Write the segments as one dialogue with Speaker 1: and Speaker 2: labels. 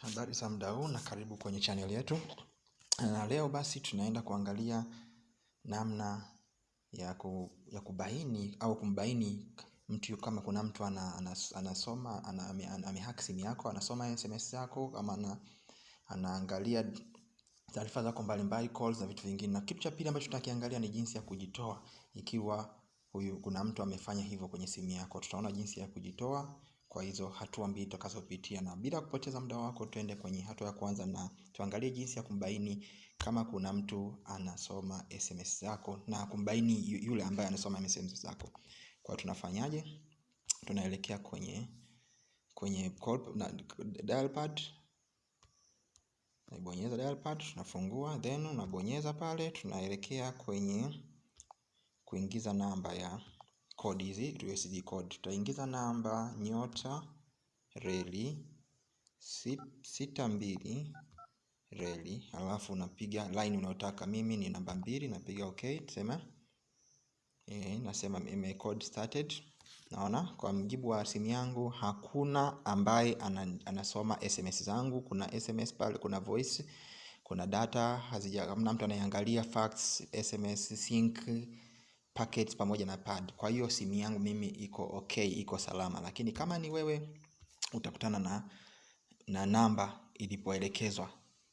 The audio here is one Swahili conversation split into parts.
Speaker 1: Habari za muda huu na karibu kwenye channel yetu. Na leo basi tunaenda kuangalia namna ya, ku, ya kubaini au kumbaini mtu kama kuna mtu ana, anas, anasoma ana, ame, amehack simu yako anasoma SMS zako ama ana, anaangalia taarifa zako mbalimbali calls na vitu vingine. Na kitu cha pili ambacho tutakiangalia ni jinsi ya kujitoa ikiwa huyu kuna mtu amefanya hivyo kwenye simu yako. Tutaona jinsi ya kujitoa kwa hizo hatua mbili tutakazopitia, na bila kupoteza muda wako, twende kwenye hatua ya kwanza na tuangalie jinsi ya kumbaini kama kuna mtu anasoma SMS zako na kumbaini yule ambaye anasoma SMS zako. Kwa tunafanyaje? Tunaelekea kwenye kwenye call, na, dial pad naibonyeza dial pad, tunafungua then unabonyeza pale, tunaelekea kwenye kuingiza namba ya code hizi USD code. Tutaingiza namba nyota reli sita mbili reli, alafu unapiga line unayotaka. Mimi ni namba mbili, napiga okay, tuseme e, nasema ime code started. Naona kwa mjibu wa simu yangu hakuna ambaye anasoma SMS zangu. Kuna SMS pale, kuna voice, kuna data hazija, hamna mtu anayeangalia fax, SMS, sync, packets pamoja na pad. Kwa hiyo simu yangu mimi iko okay, iko salama. Lakini kama ni wewe utakutana na na namba ilipoelekezwa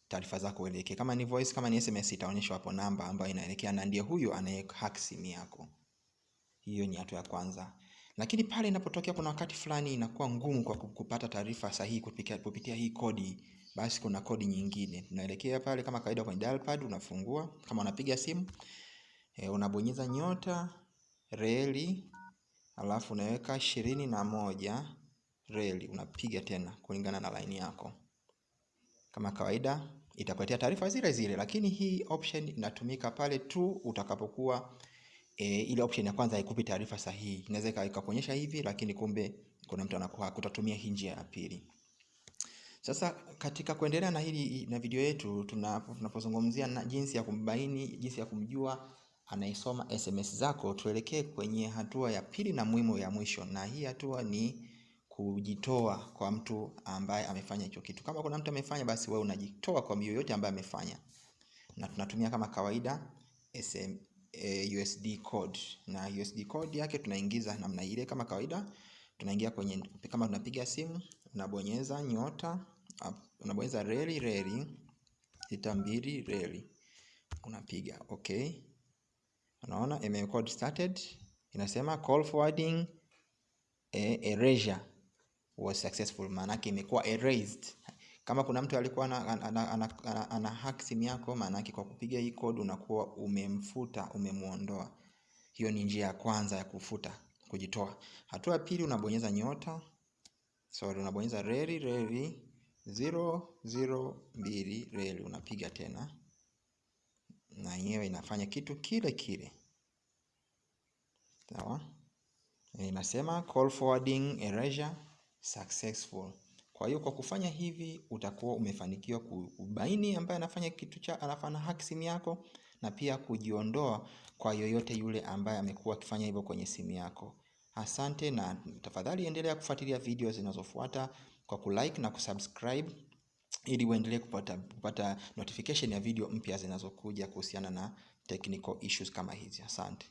Speaker 1: taarifa zako uelekee. Kama ni voice, kama ni SMS itaonyeshwa hapo namba ambayo inaelekea na ndiye huyo anayehack simu yako. Hiyo ni hatua ya kwanza. Lakini pale inapotokea kuna wakati fulani inakuwa ngumu kwa kupata taarifa sahihi kupitia, kupitia hii kodi, basi kuna kodi nyingine. Unaelekea pale kama kawaida kwenye dial pad, unafungua kama unapiga simu e, unabonyeza nyota reli, alafu unaweka ishirini na moja reli, unapiga tena kulingana na laini yako. Kama kawaida itakuletea taarifa zile zile, lakini hii option inatumika pale tu utakapokuwa e, ile option ya kwanza haikupi taarifa sahihi. Inaweza ikakuonyesha hivi, lakini kumbe kuna mtu anakuwa kutatumia hii njia ya pili. Sasa katika kuendelea na hili na video yetu, tunapozungumzia na jinsi ya kumbaini, jinsi ya kumjua anaisoma SMS zako, tuelekee kwenye hatua ya pili na muhimu ya mwisho, na hii hatua ni kujitoa kwa mtu ambaye amefanya hicho kitu. Kama kuna mtu amefanya, basi wewe unajitoa kwa yoyote ambaye amefanya, na tunatumia kama kawaida SM, e, USD code na USD code yake tunaingiza namna ile kama kawaida. Tunaingia kwenye, kama tunapiga simu, unabonyeza nyota, unabonyeza reli reli sita mbili reli, unapiga okay. Unaona ime code started, inasema call forwarding e, erasure was successful, maana yake imekuwa erased. Kama kuna mtu alikuwa ana, ana, ana, ana, ana, hack simu yako, maana kwa kupiga hii code unakuwa umemfuta, umemuondoa. Hiyo ni njia ya kwanza ya kufuta, kujitoa. Hatua ya pili unabonyeza nyota, sorry, unabonyeza reli reli zero zero mbili reli, unapiga tena, na yenyewe inafanya kitu kile kile, sawa. Inasema call forwarding erasure successful. Kwa hiyo kwa kufanya hivi utakuwa umefanikiwa kubaini ambaye anafanya kitu cha anafanya hack simu yako na pia kujiondoa kwa yoyote yule ambaye amekuwa akifanya hivyo kwenye simu yako. Asante na tafadhali endelea kufuatilia video zinazofuata kwa kulike na kusubscribe ili uendelee kupata, kupata notification ya video mpya zinazokuja kuhusiana na technical issues kama hizi. Asante.